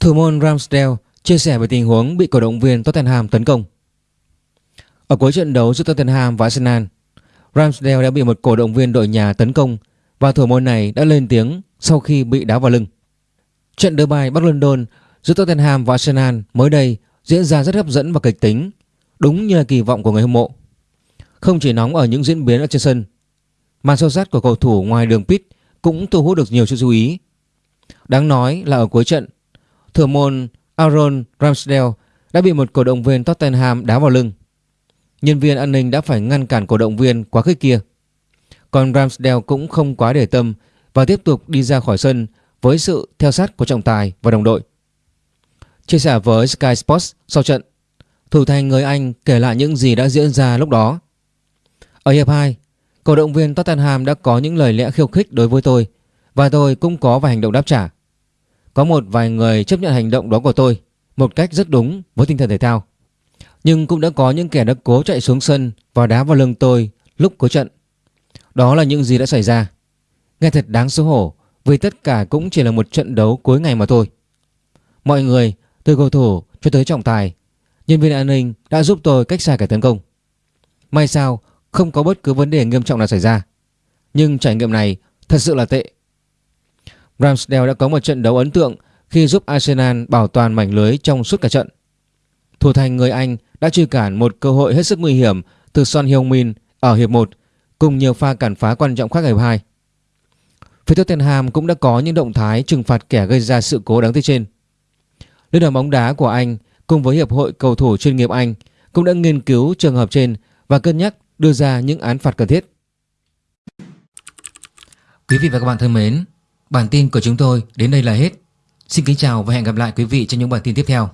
Thủ môn Ramsdale chia sẻ về tình huống bị cổ động viên Tottenham tấn công. Ở cuối trận đấu giữa Tottenham và Arsenal, Ramsdale đã bị một cổ động viên đội nhà tấn công và thủ môn này đã lên tiếng sau khi bị đá vào lưng. Trận đỡ bài Bắc London giữa Tottenham và Arsenal mới đây diễn ra rất hấp dẫn và kịch tính, đúng như là kỳ vọng của người hâm mộ. Không chỉ nóng ở những diễn biến ở trên sân, màn sâu sát của cầu thủ ngoài đường pit cũng thu hút được nhiều sự chú ý. Đáng nói là ở cuối trận, thủ môn Aaron Ramsdale đã bị một cổ động viên Tottenham đá vào lưng. Nhân viên an ninh đã phải ngăn cản cổ động viên quá khích kia. Còn Ramsdale cũng không quá để tâm và tiếp tục đi ra khỏi sân với sự theo sát của trọng tài và đồng đội. Chia sẻ với Sky Sports sau trận, thủ thành người Anh kể lại những gì đã diễn ra lúc đó. Ở hiệp 2, cổ động viên Tottenham đã có những lời lẽ khiêu khích đối với tôi và tôi cũng có vài hành động đáp trả. Có một vài người chấp nhận hành động đó của tôi một cách rất đúng với tinh thần thể thao. Nhưng cũng đã có những kẻ đã cố chạy xuống sân và đá vào lưng tôi lúc cuối trận. Đó là những gì đã xảy ra. Nghe thật đáng xấu hổ vì tất cả cũng chỉ là một trận đấu cuối ngày mà thôi. Mọi người, từ cầu thủ cho tới trọng tài, nhân viên an ninh đã giúp tôi cách xa kẻ tấn công. May sao không có bất cứ vấn đề nghiêm trọng nào xảy ra. Nhưng trải nghiệm này thật sự là tệ. Ramsdale đã có một trận đấu ấn tượng khi giúp Arsenal bảo toàn mảnh lưới trong suốt cả trận. Thủ thành người Anh đã truy cản một cơ hội hết sức nguy hiểm từ Son Heung-min ở hiệp 1 cùng nhiều pha cản phá quan trọng khác ở hiệp 2. Phía Tottenham cũng đã có những động thái trừng phạt kẻ gây ra sự cố đáng tiếc trên. Liên đoàn bóng đá của Anh cùng với Hiệp hội Cầu thủ chuyên nghiệp Anh cũng đã nghiên cứu trường hợp trên và cân nhắc đưa ra những án phạt cần thiết. Quý vị và các bạn thân mến, bản tin của chúng tôi đến đây là hết. Xin kính chào và hẹn gặp lại quý vị trong những bản tin tiếp theo.